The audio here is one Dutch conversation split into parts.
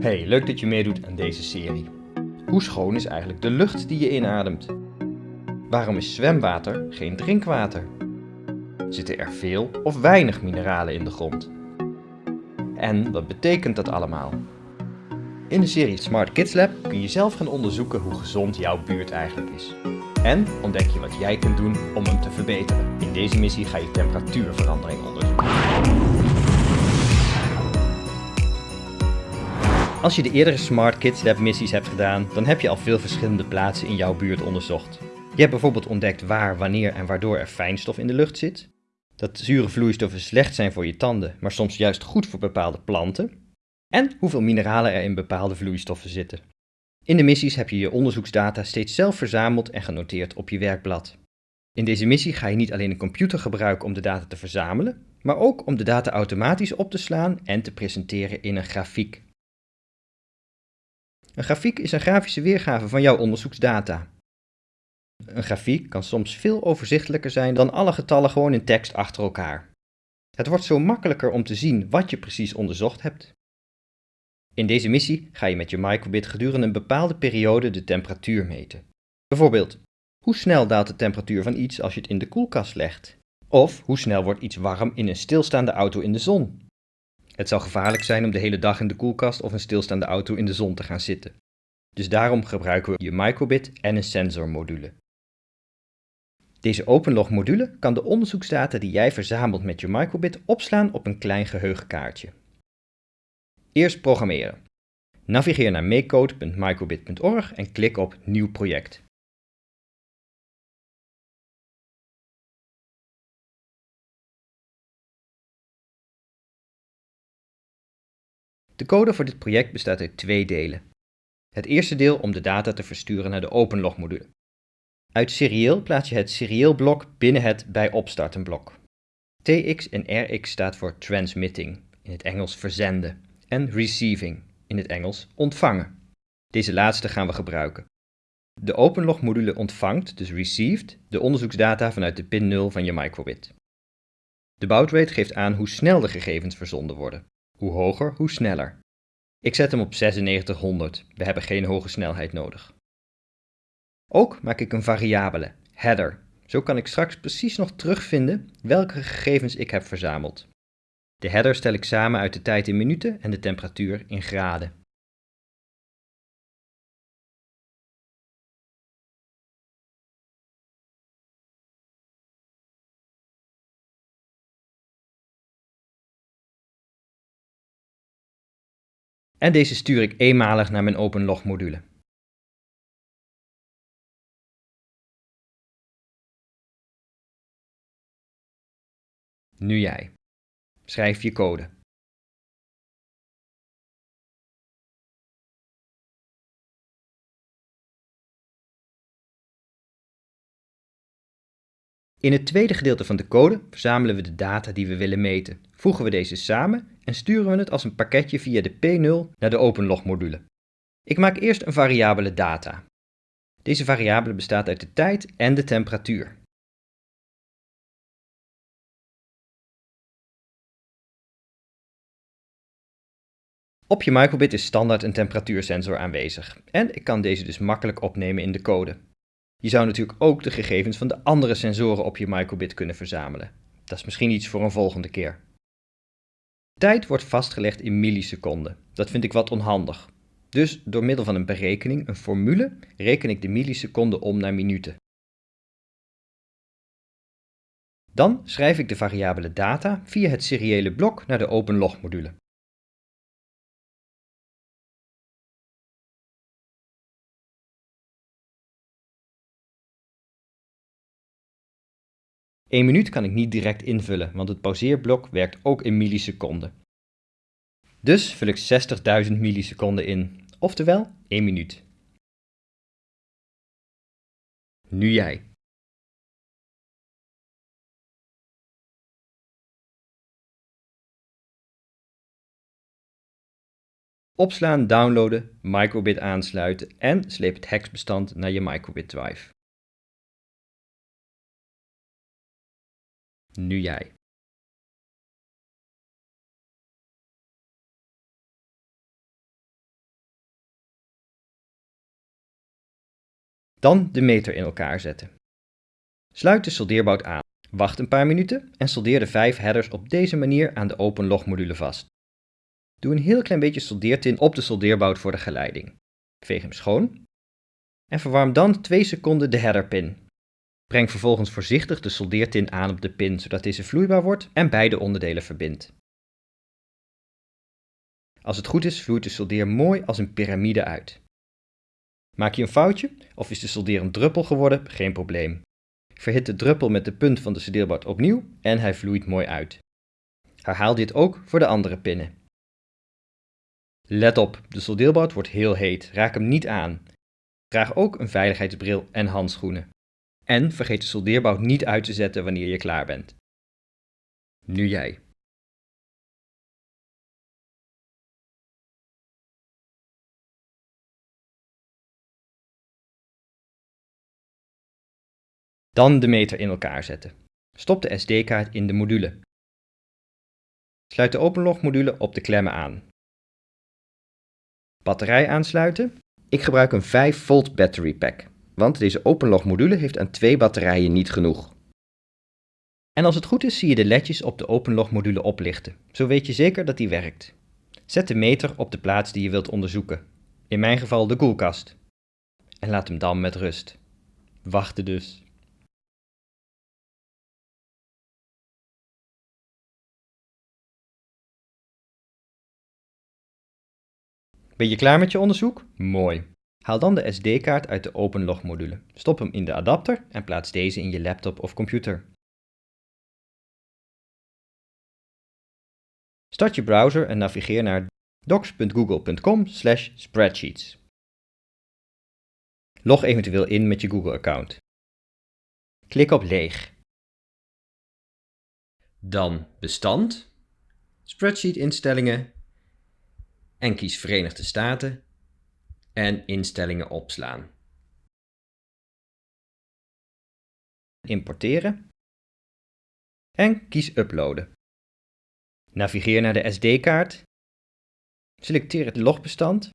Hey, leuk dat je meedoet aan deze serie. Hoe schoon is eigenlijk de lucht die je inademt? Waarom is zwemwater geen drinkwater? Zitten er veel of weinig mineralen in de grond? En wat betekent dat allemaal? In de serie Smart Kids Lab kun je zelf gaan onderzoeken hoe gezond jouw buurt eigenlijk is. En ontdek je wat jij kunt doen om hem te verbeteren. In deze missie ga je temperatuurverandering onderzoeken. Als je de eerdere Smart Kids Lab missies hebt gedaan, dan heb je al veel verschillende plaatsen in jouw buurt onderzocht. Je hebt bijvoorbeeld ontdekt waar, wanneer en waardoor er fijnstof in de lucht zit. Dat zure vloeistoffen slecht zijn voor je tanden, maar soms juist goed voor bepaalde planten. En hoeveel mineralen er in bepaalde vloeistoffen zitten. In de missies heb je je onderzoeksdata steeds zelf verzameld en genoteerd op je werkblad. In deze missie ga je niet alleen een computer gebruiken om de data te verzamelen, maar ook om de data automatisch op te slaan en te presenteren in een grafiek. Een grafiek is een grafische weergave van jouw onderzoeksdata. Een grafiek kan soms veel overzichtelijker zijn dan alle getallen gewoon in tekst achter elkaar. Het wordt zo makkelijker om te zien wat je precies onderzocht hebt. In deze missie ga je met je microbit gedurende een bepaalde periode de temperatuur meten. Bijvoorbeeld, hoe snel daalt de temperatuur van iets als je het in de koelkast legt? Of hoe snel wordt iets warm in een stilstaande auto in de zon? Het zou gevaarlijk zijn om de hele dag in de koelkast of een stilstaande auto in de zon te gaan zitten. Dus daarom gebruiken we je microbit en een sensormodule. Deze OpenLog module kan de onderzoeksdata die jij verzamelt met je microbit opslaan op een klein geheugenkaartje. Eerst programmeren. Navigeer naar makecode.microbit.org en klik op Nieuw project. De code voor dit project bestaat uit twee delen. Het eerste deel om de data te versturen naar de OpenLog module. Uit serieel plaats je het serieelblok binnen het bij opstarten blok. TX en RX staat voor transmitting, in het Engels verzenden, en receiving, in het Engels ontvangen. Deze laatste gaan we gebruiken. De OpenLog module ontvangt, dus received, de onderzoeksdata vanuit de pin 0 van je microbit. De boutrate geeft aan hoe snel de gegevens verzonden worden. Hoe hoger, hoe sneller. Ik zet hem op 9600, we hebben geen hoge snelheid nodig. Ook maak ik een variabele, header. Zo kan ik straks precies nog terugvinden welke gegevens ik heb verzameld. De header stel ik samen uit de tijd in minuten en de temperatuur in graden. En deze stuur ik eenmalig naar mijn OpenLog module. Nu jij. Schrijf je code. In het tweede gedeelte van de code verzamelen we de data die we willen meten, voegen we deze samen en sturen we het als een pakketje via de P0 naar de OpenLog module. Ik maak eerst een variabele data. Deze variabele bestaat uit de tijd en de temperatuur. Op je microbit is standaard een temperatuursensor aanwezig en ik kan deze dus makkelijk opnemen in de code. Je zou natuurlijk ook de gegevens van de andere sensoren op je microbit kunnen verzamelen. Dat is misschien iets voor een volgende keer. Tijd wordt vastgelegd in milliseconden. Dat vind ik wat onhandig. Dus door middel van een berekening, een formule, reken ik de milliseconden om naar minuten. Dan schrijf ik de variabele data via het seriële blok naar de OpenLog module. 1 minuut kan ik niet direct invullen, want het pauzeerblok werkt ook in milliseconden. Dus vul ik 60.000 milliseconden in, oftewel 1 minuut. Nu jij. Opslaan, downloaden, microbit aansluiten en sleep het hexbestand naar je microbit drive. nu jij Dan de meter in elkaar zetten. Sluit de soldeerbout aan, wacht een paar minuten en soldeer de vijf headers op deze manier aan de open logmodule vast. Doe een heel klein beetje soldeertin op de soldeerbout voor de geleiding. Veeg hem schoon en verwarm dan 2 seconden de headerpin. Breng vervolgens voorzichtig de soldeertin aan op de pin zodat deze vloeibaar wordt en beide onderdelen verbindt. Als het goed is vloeit de soldeer mooi als een piramide uit. Maak je een foutje of is de soldeer een druppel geworden, geen probleem. Verhit de druppel met de punt van de soldeerbord opnieuw en hij vloeit mooi uit. Herhaal dit ook voor de andere pinnen. Let op, de soldeerbout wordt heel heet, raak hem niet aan. Draag ook een veiligheidsbril en handschoenen. En vergeet de soldeerbout niet uit te zetten wanneer je klaar bent. Nu jij. Dan de meter in elkaar zetten. Stop de SD-kaart in de module. Sluit de openlogmodule op de klemmen aan. Batterij aansluiten. Ik gebruik een 5 volt battery pack, want deze openlogmodule heeft aan twee batterijen niet genoeg. En als het goed is zie je de ledjes op de openlogmodule oplichten. Zo weet je zeker dat die werkt. Zet de meter op de plaats die je wilt onderzoeken. In mijn geval de koelkast. En laat hem dan met rust. Wachten dus. Ben je klaar met je onderzoek? Mooi. Haal dan de SD-kaart uit de OpenLog-module. Stop hem in de adapter en plaats deze in je laptop of computer. Start je browser en navigeer naar docs.google.com/spreadsheets. Log eventueel in met je Google-account. Klik op leeg. Dan bestand, spreadsheet instellingen en kies Verenigde Staten en instellingen opslaan. Importeren en kies uploaden. Navigeer naar de SD-kaart, selecteer het logbestand,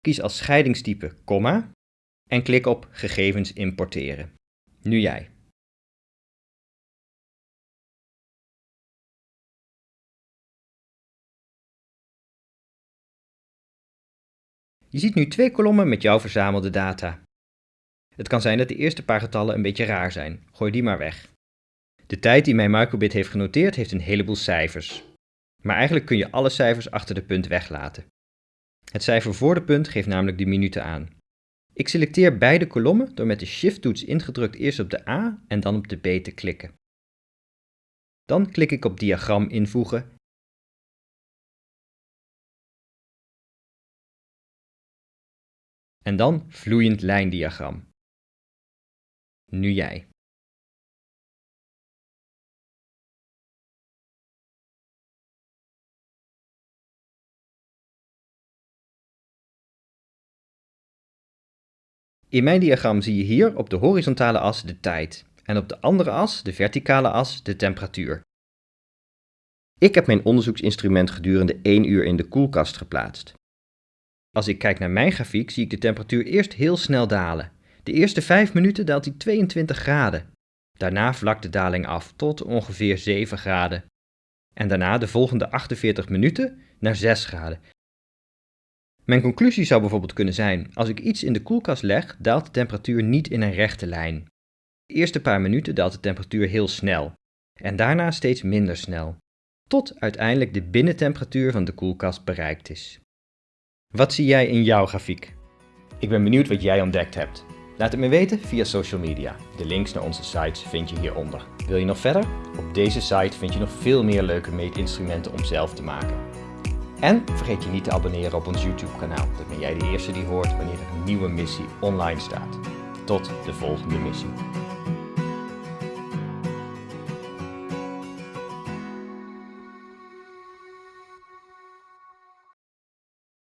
kies als scheidingstype komma en klik op gegevens importeren. Nu jij. Je ziet nu twee kolommen met jouw verzamelde data. Het kan zijn dat de eerste paar getallen een beetje raar zijn. Gooi die maar weg. De tijd die mijn microbit heeft genoteerd heeft een heleboel cijfers. Maar eigenlijk kun je alle cijfers achter de punt weglaten. Het cijfer voor de punt geeft namelijk de minuten aan. Ik selecteer beide kolommen door met de Shift-toets ingedrukt eerst op de A en dan op de B te klikken. Dan klik ik op diagram invoegen En dan vloeiend lijndiagram. Nu jij. In mijn diagram zie je hier op de horizontale as de tijd en op de andere as, de verticale as, de temperatuur. Ik heb mijn onderzoeksinstrument gedurende 1 uur in de koelkast geplaatst. Als ik kijk naar mijn grafiek zie ik de temperatuur eerst heel snel dalen. De eerste 5 minuten daalt hij 22 graden. Daarna vlakt de daling af tot ongeveer 7 graden. En daarna de volgende 48 minuten naar 6 graden. Mijn conclusie zou bijvoorbeeld kunnen zijn, als ik iets in de koelkast leg, daalt de temperatuur niet in een rechte lijn. De eerste paar minuten daalt de temperatuur heel snel en daarna steeds minder snel, tot uiteindelijk de binnentemperatuur van de koelkast bereikt is. Wat zie jij in jouw grafiek? Ik ben benieuwd wat jij ontdekt hebt. Laat het me weten via social media. De links naar onze sites vind je hieronder. Wil je nog verder? Op deze site vind je nog veel meer leuke meetinstrumenten om zelf te maken. En vergeet je niet te abonneren op ons YouTube kanaal. Dan ben jij de eerste die hoort wanneer er een nieuwe missie online staat. Tot de volgende missie.